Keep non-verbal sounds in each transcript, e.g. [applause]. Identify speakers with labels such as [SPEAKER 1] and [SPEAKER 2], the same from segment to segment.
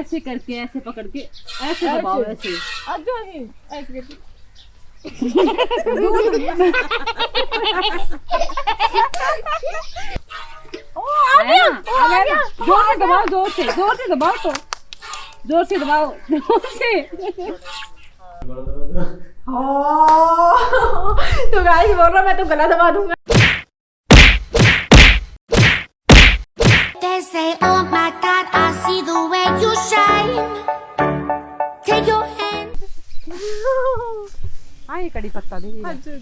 [SPEAKER 1] ऐसे करके ऐसे पकड़ के ऐसे दबाओ ऐसे।
[SPEAKER 2] अच्छा जी ऐसे करके।
[SPEAKER 1] आया आ गया ना? ज़ोर से दबाओ ज़ोर से ज़ोर से दबाओ तो। ज़ोर से दबाओ ज़ोर से।
[SPEAKER 2] तो गाइस बोल रहा मैं तो गला दबा दूँगा।
[SPEAKER 3] They say, oh my
[SPEAKER 1] ये कड़ी पत्ता दे
[SPEAKER 2] अच्छा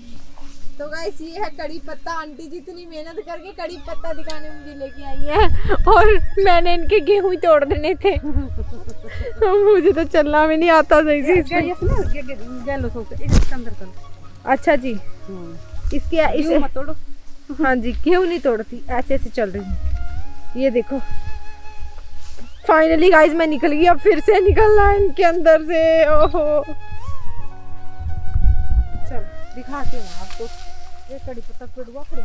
[SPEAKER 2] तो गाइस ये है कड़ी पत्ता। आंटी जी इतनी मेहनत करके कड़ी पत्ता दिखाने मुझे लेके आई है। और मैंने इनके गेहूँ ही तोड़ देने थे। मुझे तो चलना भी नहीं आता सही से।
[SPEAKER 1] सोच इसके अंदर
[SPEAKER 2] अच्छा जी। इसके इसे
[SPEAKER 1] मत तोड़ो।
[SPEAKER 2] हाँ जी गेहूँ नहीं तोड़ती ऐसे ऐसे चल रही हूँ। ये देखो। फाइनली गाइस मैं निकल गई अब फिर से निकलना है इनके अंदर से। ओहो। चल, दिखाती हूँ आपको। ये कड़ी पत्ता तोड़वा फिर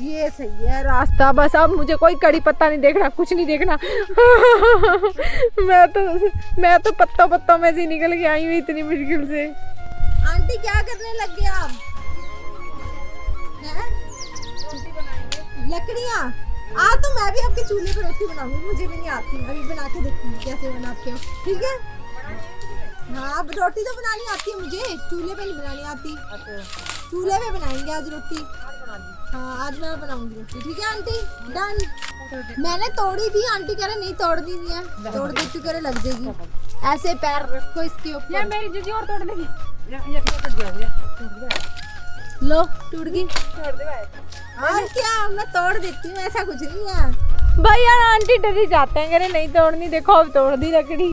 [SPEAKER 2] ये सही है, रास्ता बस। अब मुझे कोई कड़ी पत्ता नहीं देखना, कुछ नहीं देखना। मैं तो मैं तो पत्ता पत्ता में से निकल के आई हूँ इतनी मुश्किल से। आंटी, क्या करने लग गए आप? लकड़ियाँ? आ तो मैं भी आपके चूल्हे पर रोटी बनाऊँगी, मुझे भी नहीं आती। अभी बना के देखूँगी कैसे बनाते हो। ठीक है? हाँ अब रोटी तो बनानी आती है मुझे। चूल्हे पे नहीं बनानी आती। चूल्हे पे बनाएँगे आज रोटी। हाँ आज मैं बनाऊँगी रोटी। ठीक है आंटी? डन मैंने तोड़ी थी आंटी कह रहे नहीं तोड़ दी है। तोड़ देती करे लग जाएगी। ऐसे पैर रखो इसके
[SPEAKER 1] यार
[SPEAKER 2] ऊपर
[SPEAKER 1] मेरी दीदी और तोड़ देगी। ये ये टूट गया
[SPEAKER 2] लो टूट गई
[SPEAKER 1] तोड़ दे भाई।
[SPEAKER 2] और क्या मैं तोड़ देती हूँ ऐसा कुछ नहीं है। भाई यार आंटी डरी जाते हैं करे नहीं तोड़नी देखो अब तोड़ दी लकड़ी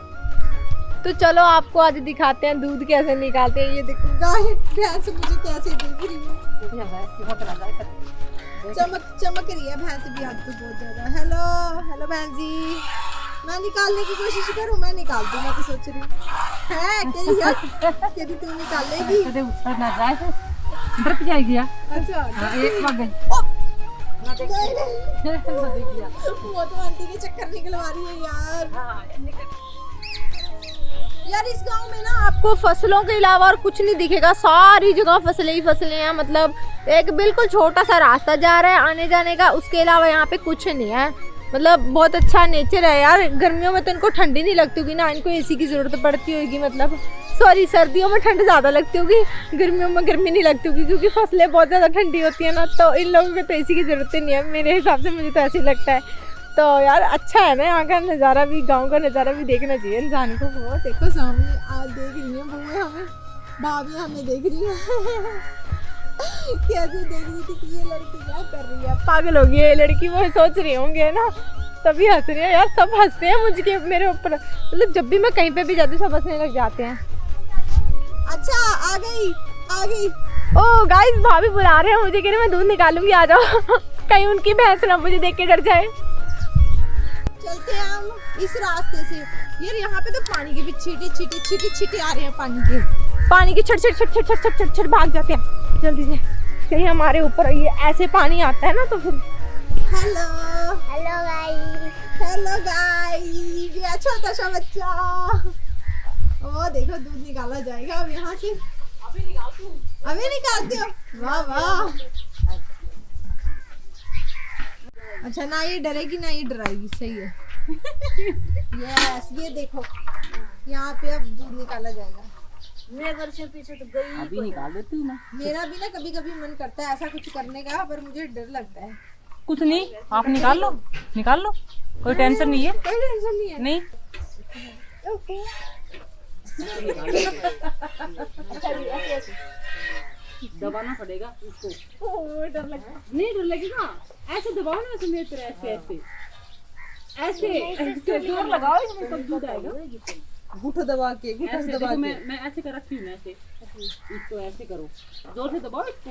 [SPEAKER 2] तो चलो आपको आज दिखाते हैं दूध कैसे निकालते हैं ये देखो। गाय भैंस मुझे कैसे देख रही है?
[SPEAKER 1] है।
[SPEAKER 2] चमक चमक रही है भैंस भी आज तो बहुत ज़्यादा। हेलो हेलो भैंस जी। मैं निकालने की कोशिश करूँ? मैं निकाल दूँ मैं तो सोच रही हूँ। है तू निकालेगी?
[SPEAKER 1] डर जाएगी
[SPEAKER 2] अच्छा
[SPEAKER 1] हाँ, एक भाग
[SPEAKER 2] ओ,
[SPEAKER 1] ना देख
[SPEAKER 2] नहीं, नहीं,
[SPEAKER 1] ना देख लिया
[SPEAKER 2] वो तो आंटी के चक्कर निकलवा रही है यार।
[SPEAKER 1] हाँ निकल।
[SPEAKER 2] यार, इस गाँव में ना आपको फ़सलों के अलावा और कुछ नहीं दिखेगा। सारी जगह फ़सलें ही फ़सलें हैं मतलब एक बिल्कुल छोटा सा रास्ता जा रहा है आने जाने का, उसके अलावा यहाँ पे कुछ नहीं है। मतलब बहुत अच्छा नेचर है यार, गर्मियों में तो इनको ठंडी नहीं लगती होगी ना, इनको एसी की ज़रूरत पड़ती होगी मतलब सॉरी सर्दियों में ठंड ज़्यादा लगती होगी, गर्मियों में गर्मी नहीं लगती होगी, क्योंकि फ़सलें बहुत ज़्यादा ठंडी होती हैं ना तो इन लोगों को तो एसी की ज़रूरत ही नहीं है, मेरे हिसाब से मुझे तो ऐसे लगता है। तो यार अच्छा है ना यहाँ का नज़ारा भी गाँव का नज़ारा भी देखना चाहिए इंसान को वो देखो सामने आज देख रही है बुए हमें। भाभी हमें देख रही है। [laughs] कैसे देख रही थी कि ये लड़की क्या कर रही है? पागल हो गई है ये लड़की वो सोच रही होंगे ना? तभी हंस रही है यार सब हँसते हैं मुझके मेरे ऊपर। मतलब जब भी मैं कहीं पे भी जाती हूँ सब हंसने लग जाते हैं। अच्छा आ गई आ गई। ओ गाइस भाभी बुला रहे हैं मुझे कह रहे मैं दूध निकालूँगी आ जाओ। [laughs] कहीं उनकी भैंस ना मुझे देख के डर जाए। चलते हैं हम इस रास्ते से। यार यहाँ पे तो पानी के भी छीटे छीटे छीटे छीटे आ रहे हैं पानी के। पानी के छट छट छट छट छट छट छट छट भाग जाते हैं। जल्दी से। कहीं हमारे ऊपर ये ऐसे पानी आता है ना तो फिर hello
[SPEAKER 3] Hello, guys.
[SPEAKER 2] Hello guys ये छोटा सा बच्चा। ओ देखो दूध निकाला जाएगा अब यहाँ से।
[SPEAKER 1] अभी निकाल तू
[SPEAKER 2] अभी निकालते हो? वाह वाह। अच्छा ना ये डरेगी ना ये डराएगी सही है। यस ये देखो। यहाँ पे अब दूध निकाला जाएगा।
[SPEAKER 3] मैं घर से पीछे तो गई
[SPEAKER 1] अभी निकाल देती हूँ
[SPEAKER 2] मेरा भी ना कभी कभी मन करता है ऐसा कुछ करने का पर मुझे डर लगता है।
[SPEAKER 1] कुछ नहीं आप निकाल लो निकाल लो। कोई टेंशन नहीं है।
[SPEAKER 2] कोई टेंशन नहीं है।
[SPEAKER 1] नहीं। [laughs] दबाना पड़ेगा उसको।
[SPEAKER 2] ओह, डर लगता है।
[SPEAKER 1] नहीं डर लगेगा। ऐसे दबाओ ना ऐसे मेरी ऐसे। ऐसे ऐसे ऐसे ज़ोर लगाओ इसमें तब दूध आएगा
[SPEAKER 2] गुठ दबा के गुठ
[SPEAKER 1] ऐसे
[SPEAKER 2] दबा के।
[SPEAKER 1] मैं मैं ऐसे कर रखी हूँ ऐसे। इसको ऐसे करो। ज़ोर से दबाओ इसको।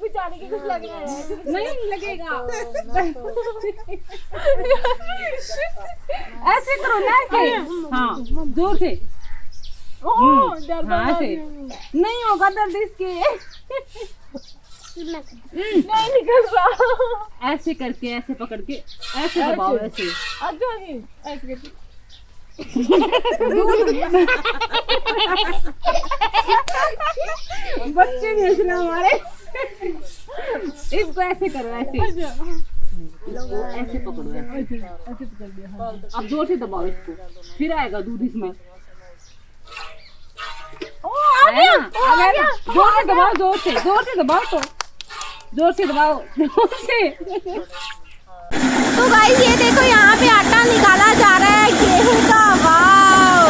[SPEAKER 2] बेचारे के कुछ लग रहा है।
[SPEAKER 1] नहीं लगेगा। [laughs] [laughs] ऐसे करो ना ऐसे। हाँ ज़ोर से।
[SPEAKER 2] ओह, डर
[SPEAKER 1] हाँ नहीं होगा दर्द इसके
[SPEAKER 2] नहीं निकल रहा।
[SPEAKER 1] ऐसे करके ऐसे पकड़ के ऐसे दबाओ ऐसे।
[SPEAKER 2] अच्छा जी ऐसे करके।
[SPEAKER 1] बच्चे भेज रहे हमारे। इसको ऐसे करो ऐसे। ऐसे पकड़ो ऐसे। अब ज़ोर से दबाओ इसको। फिर आएगा दूध इसमें। ना? ज़ोर से दबाओ ज़ोर से ज़ोर से दबाओ तो ज़ोर से दबाओ ज़ोर से
[SPEAKER 2] तो गाइस ये देखो यहाँ पे आटा निकाला जा रहा है गेहूँ का वाव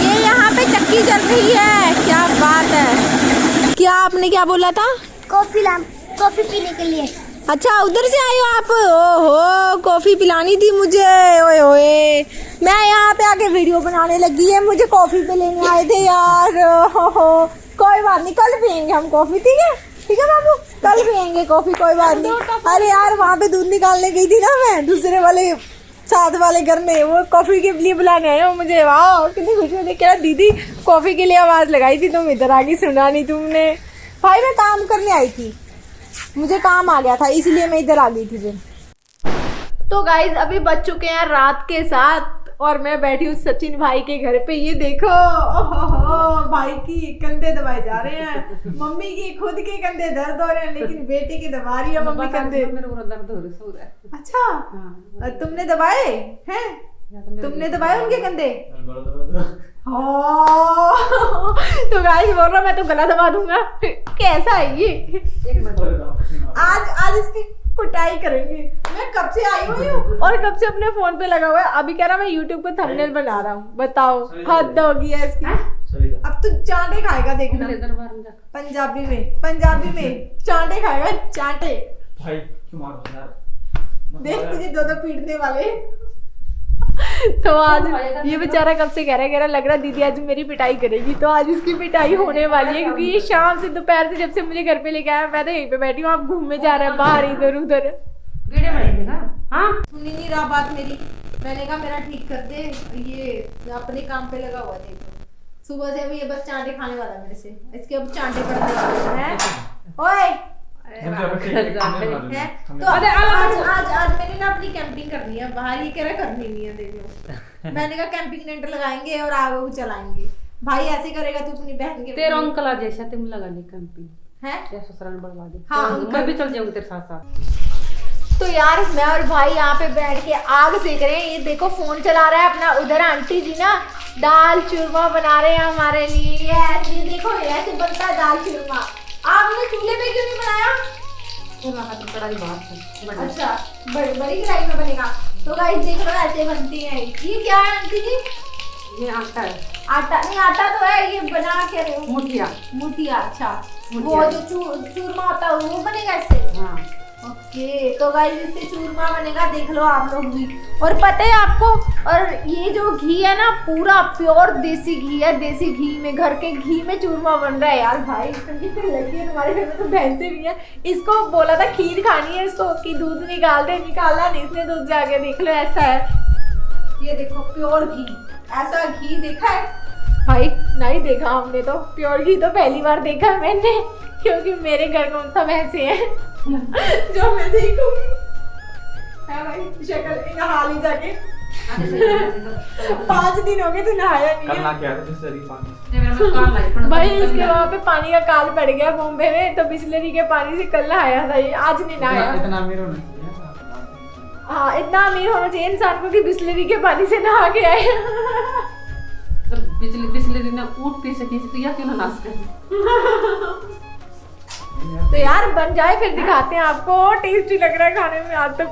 [SPEAKER 2] ये यहाँ पे चक्की चल रही है क्या बात है। क्या आपने क्या बोला था?
[SPEAKER 4] कॉफ़ी ला कॉफ़ी पीने के लिए।
[SPEAKER 2] अच्छा उधर से आए हो आप? ओहो, कॉफ़ी पिलानी थी मुझे। ओए ओए मैं यहाँ पे आके वीडियो बनाने लगी है, मुझे कॉफ़ी पे लेने आए थे यार। ओहो, कोई बात नहीं, कल पियेंगे हम कॉफ़ी, ठीक है? ठीक है बाबू, कल पियेंगे कॉफ़ी, कोई बात नहीं। अरे यार, वहाँ पे दूध निकालने गई थी ना मैं, दूसरे वाले, साथ वाले घर में, वो कॉफ़ी के लिए बुलाने आए हो मुझे। वाह कितनी खुशी हुई क्या दीदी, कॉफ़ी के लिए आवाज़ लगाई थी तुम, इधर आगे सुना नहीं तुमने। भाई, मैं काम करने आई थी। मुझे काम आ गया था इसलिए मैं इधर आ गई थी फिर तो गाइज़ अभी बज चुके हैं रात के साथ और मैं बैठी हूँ सचिन भाई के घर पे। ये देखो ओहो भाई की कंधे दबाए जा रहे हैं। मम्मी की खुद के कंधे दर्द हो रहे हैं लेकिन बेटे के दबा रही है मम्मी कंधे।
[SPEAKER 1] मेरे को दर्द हो रहा है
[SPEAKER 2] अच्छा
[SPEAKER 1] हाँ।
[SPEAKER 2] तुमने दबाए? हैं? तुमने दबाए उनके कंधे? तो गाइस बोल रहा मैं तो गला दबा दूँगा। कैसा है ये? आज आज इसकी कुटाई करेंगे। मैं कब से आई हुई हूँ? और कब से अपने फ़ोन पे लगा हुआ है? अभी कह रहा मैं यूट्यूब पे थंबनेल बना रहा हूँ। बताओ हद होगी है? इसकी अब तू चांटे खाएगा देखना। पंजाबी में पंजाबी में। चांटे खाएगा चांटे।
[SPEAKER 5] भाई क्यों मार? यार।
[SPEAKER 2] देख तुझे दो दो पीटने वाले। तो आज ये बेचारा कब से कह रहा है कह रहा लग रहा दीदी आज मेरी पिटाई करेगी। तो आज इसकी पिटाई होने वाली है क्योंकि ये शाम से दोपहर से जब से मुझे घर पे लेके आया मैं तो यहीं पे बैठी हूँ आप घूमने जा रहे हैं बाहर इधर उधर।
[SPEAKER 1] हाँ
[SPEAKER 2] सुनी नहीं रहा बात मेरी। मैंने कहा मेरा ठीक कर दे ये अपने काम पे लगा हुआ देखो। सुबह से अभी ये बस चांटे खाने वाला मेरे से। इसके अब चांटे पड़ने वाले हैं? ओए! है तो आज आज आज आज मैंने ना अपनी कैंपिंग करनी है बाहर ये कह रहा करनी नहीं है देख [laughs] मैंने कहा कैंपिंग टेंट लगाएँगे और आग वो चलाएँगे। भाई ऐसे करेगा तू अपनी बहन के
[SPEAKER 1] तेरा अंकल आ जैसा तुम लगा कैंपिंग
[SPEAKER 2] है?
[SPEAKER 1] या ससुराल बढ़वा दे।
[SPEAKER 2] हाँ,
[SPEAKER 1] मैं भी चल जाऊँगी तेरे साथ साथ।
[SPEAKER 2] तो यार मैं और भाई यहाँ पे बैठ के आग सेक रहे हैं। ये देखो फ़ोन चला रहा है अपना। उधर आंटी जी ना दाल चूरमा बना रहे हैं हमारे लिए। ये ऐसे देखो ऐसे बनता है दाल चूरमा। आपने चूल्हे पे क्यों नहीं बनाया?
[SPEAKER 1] में बाहर
[SPEAKER 2] अच्छा बड़ी बड़ी कढ़ाई में बनेगा। तो गाइस देख लो ऐसे बनती है। ये क्या है आंटी जी?
[SPEAKER 1] ये आटा है।
[SPEAKER 2] आटा? नहीं आटा तो है ये बना के रहे। हो
[SPEAKER 1] मुठिया।
[SPEAKER 2] मुठिया अच्छा। वो जो चूरमा होता है वो बनेगा इससे?
[SPEAKER 1] हाँ।
[SPEAKER 2] ओके तो गाइस इससे चूरमा बनेगा, देख लो आप लोग भी। और पता है आपको, और ये जो घी है ना, पूरा प्योर देसी घी है, देसी घी में, घर के घी में चूरमा बन रहा है यार भाई। लगी है तुम्हारे घर में तो भैंसे भी है। इसको बोला था, खीर खानी है इसको, कि दूध निकाल दे निकाला नहीं, इसने दूध जाके देख लो, ऐसा है। ये देखो प्योर घी। ऐसा घी देखा है? भाई, नहीं देखा हमने तो। प्योर घी तो पहली बार देखा मैंने, क्योंकि मेरे घर कौन सा भैंसे है। जो मैं देखूँगी है भाई शक्ल नहा ली जाके पाँच दिन हो गए तू नहाया नहीं
[SPEAKER 5] ना बिस्लरी
[SPEAKER 2] भाई इसके वहाँ पे पानी का काल पड़ गया बॉम्बे में तो बिस्लरी के पानी से कल नहाया था ये आज नहीं नहाया
[SPEAKER 5] इतना अमीर होना चाहिए
[SPEAKER 2] हाँ इतना अमीर होना चाहिए इंसान को कि बिस्लरी के पानी से नहा के आए
[SPEAKER 1] बिजली बिजली दिन ऊट पी सकी तो या क्यों ना नाच कर? [laughs]
[SPEAKER 2] तो यार बन जाए फिर दिखाते हैं आपको। टेस्टी लग रहा है खाने में। आज तो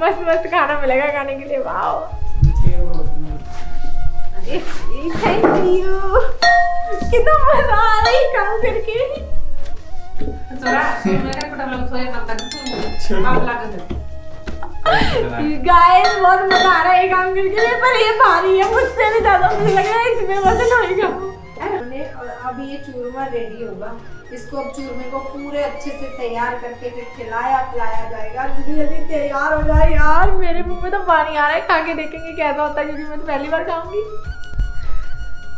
[SPEAKER 2] मस्त मस्त खाना मिलेगा खाने के लिए। वाह थैंक यू कितना मज़ा आ रहा है काम करके।
[SPEAKER 1] करता तू है।
[SPEAKER 2] गाइस बहुत मज़ा आ रहा है ये काम करके पर ये भारी है मुझसे भी ज़्यादा मुझे लग रहा है इसमें वज़न होएगा हमने और अब ये चूरमा रेडी होगा। इसको अब चूरमे को पूरे अच्छे से तैयार करके फिर खिलाया, पिलाया जाएगा। जल्दी जल्दी, तैयार हो जाए यार। मेरे मुँह में तो पानी आ रहा है। खा के देखेंगे कैसा होता है, क्योंकि मैं तो पहली बार खाऊँगी।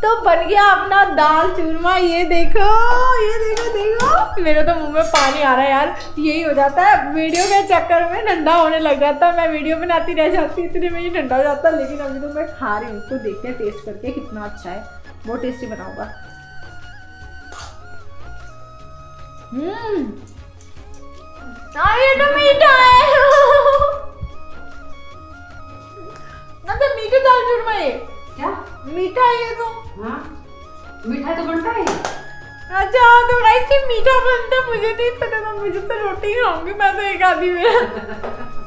[SPEAKER 2] तो बन गया अपना दाल चूरमा। ये देखो ये देखो देखो। मेरे तो मुँह में पानी आ रहा है यार। यही हो जाता है। वीडियो के चक्कर में ठंडा होने लग जाता है। मैं वीडियो बनाती रह जाती इतने में ही ठंडा हो जाता है। लेकिन अभी तो मैं खा रही हूँ। तो देखते हैं टेस्ट करके कितना अच्छा है। बहुत टेस्टी बनाऊँगा। हम्म। हाँ, ये तो मीठा है। मतलब मीठा दाल चूरमा ये
[SPEAKER 1] क्या?
[SPEAKER 2] मीठा है ये तो।
[SPEAKER 1] हाँ? मीठा तो बनता है?
[SPEAKER 2] अच्छा तो गाइस ये मीठा बनता मुझे नहीं पता था मुझे तो रोटी खाऊँगी मैं तो एक आधी में। [laughs]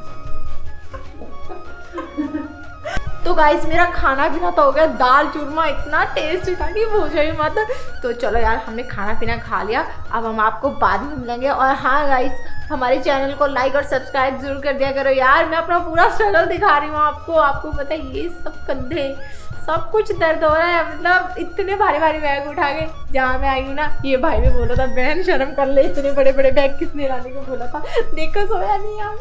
[SPEAKER 2] तो गाइस मेरा खाना पीना तो हो गया, दाल चूरमा इतना टेस्टी था कि पूछो ही मत तो चलो यार, हमने खाना पीना खा लिया। अब हम आपको बाद में मिलेंगे। और हाँ गाइस हमारे चैनल को लाइक और सब्सक्राइब ज़रूर कर दिया करो। यार, मैं अपना पूरा स्ट्रगल दिखा रही हूँ आपको। आपको पता ये सब कंधे, सब कुछ दर्द हो रहा है। मतलब इतने भारी भारी बैग उठा के जहाँ मैं आई हूँ ना, ये भाई भी बोला था, बहन, शर्म कर ले, इतने बड़े बड़े बैग किसने लाने को बोला था? देखो, सोया नहीं, यहाँ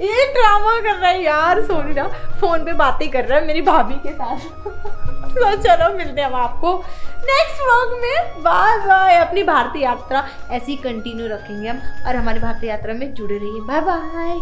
[SPEAKER 2] ये ड्रामा कर रहा है यार सोनी ना। फ़ोन पे बातें कर रहा है मेरी भाभी के साथ। [laughs] तो चलो, मिलते हैं हम आपको नेक्स्ट व्लॉग में। बाय बाय अपनी भारतीय यात्रा ऐसी कंटिन्यू रखेंगे हम और हमारी भारतीय यात्रा में जुड़े रहिए। Bye bye